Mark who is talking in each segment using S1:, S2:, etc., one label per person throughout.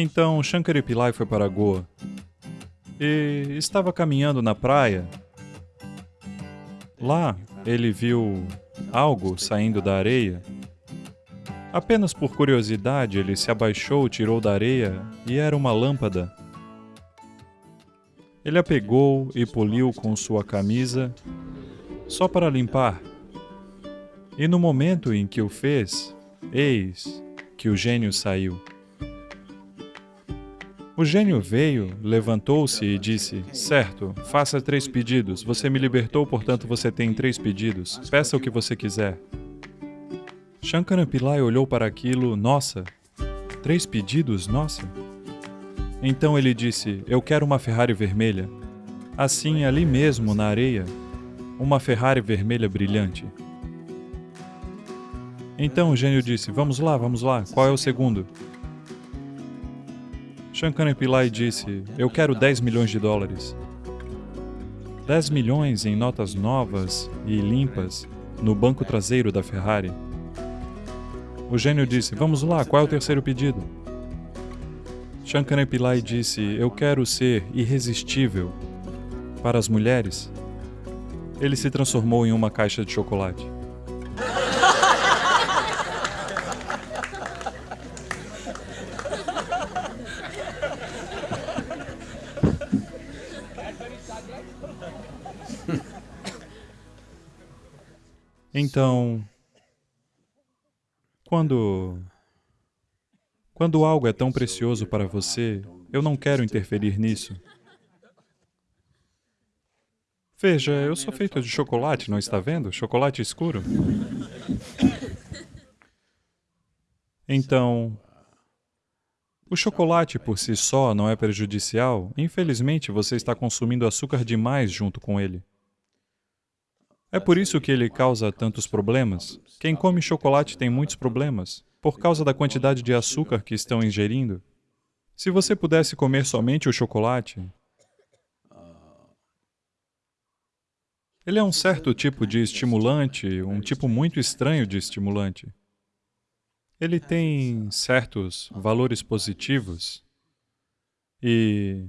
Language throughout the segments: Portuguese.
S1: Então Shankari Pillai foi para Goa e estava caminhando na praia. Lá ele viu algo saindo da areia. Apenas por curiosidade, ele se abaixou, tirou da areia e era uma lâmpada. Ele a pegou e poliu com sua camisa, só para limpar. E no momento em que o fez, eis que o gênio saiu. O gênio veio, levantou-se e disse: Certo, faça três pedidos. Você me libertou, portanto você tem três pedidos. Peça o que você quiser. Shankara Pillai olhou para aquilo, nossa, três pedidos, nossa. Então ele disse: Eu quero uma Ferrari vermelha. Assim, ali mesmo, na areia, uma Ferrari vermelha brilhante. Então o gênio disse: Vamos lá, vamos lá, qual é o segundo? Shankar Pillai disse: Eu quero 10 milhões de dólares. 10 milhões em notas novas e limpas no banco traseiro da Ferrari. O gênio disse: Vamos lá, qual é o terceiro pedido? Shankar Pillai disse: Eu quero ser irresistível para as mulheres. Ele se transformou em uma caixa de chocolate. Então, quando quando algo é tão precioso para você, eu não quero interferir nisso. Veja, eu sou feito de chocolate, não está vendo? Chocolate escuro. Então, o chocolate por si só não é prejudicial. Infelizmente, você está consumindo açúcar demais junto com ele. É por isso que ele causa tantos problemas. Quem come chocolate tem muitos problemas, por causa da quantidade de açúcar que estão ingerindo. Se você pudesse comer somente o chocolate, ele é um certo tipo de estimulante, um tipo muito estranho de estimulante. Ele tem certos valores positivos e...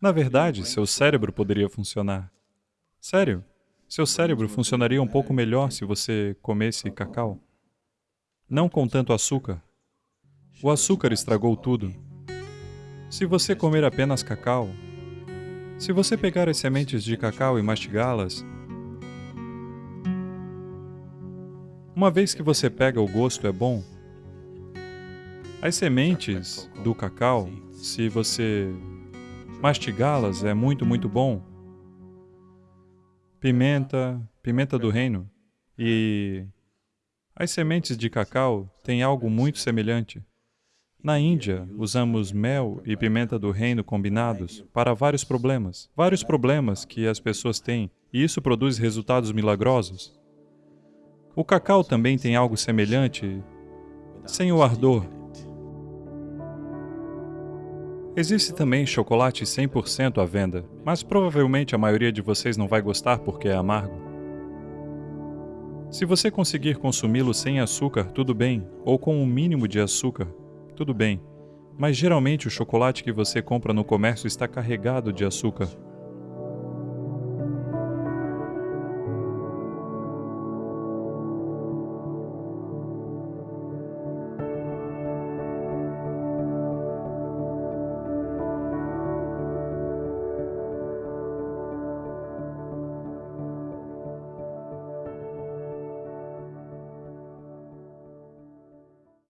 S1: Na verdade, seu cérebro poderia funcionar. Sério, seu cérebro funcionaria um pouco melhor se você comesse cacau. Não com tanto açúcar. O açúcar estragou tudo. Se você comer apenas cacau, se você pegar as sementes de cacau e mastigá-las, uma vez que você pega o gosto é bom, as sementes do cacau, se você mastigá-las, é muito, muito bom pimenta, pimenta do reino. E as sementes de cacau têm algo muito semelhante. Na Índia, usamos mel e pimenta do reino combinados para vários problemas, vários problemas que as pessoas têm, e isso produz resultados milagrosos. O cacau também tem algo semelhante, sem o ardor, Existe também chocolate 100% à venda, mas provavelmente a maioria de vocês não vai gostar porque é amargo. Se você conseguir consumi-lo sem açúcar, tudo bem, ou com um mínimo de açúcar, tudo bem. Mas geralmente o chocolate que você compra no comércio está carregado de açúcar.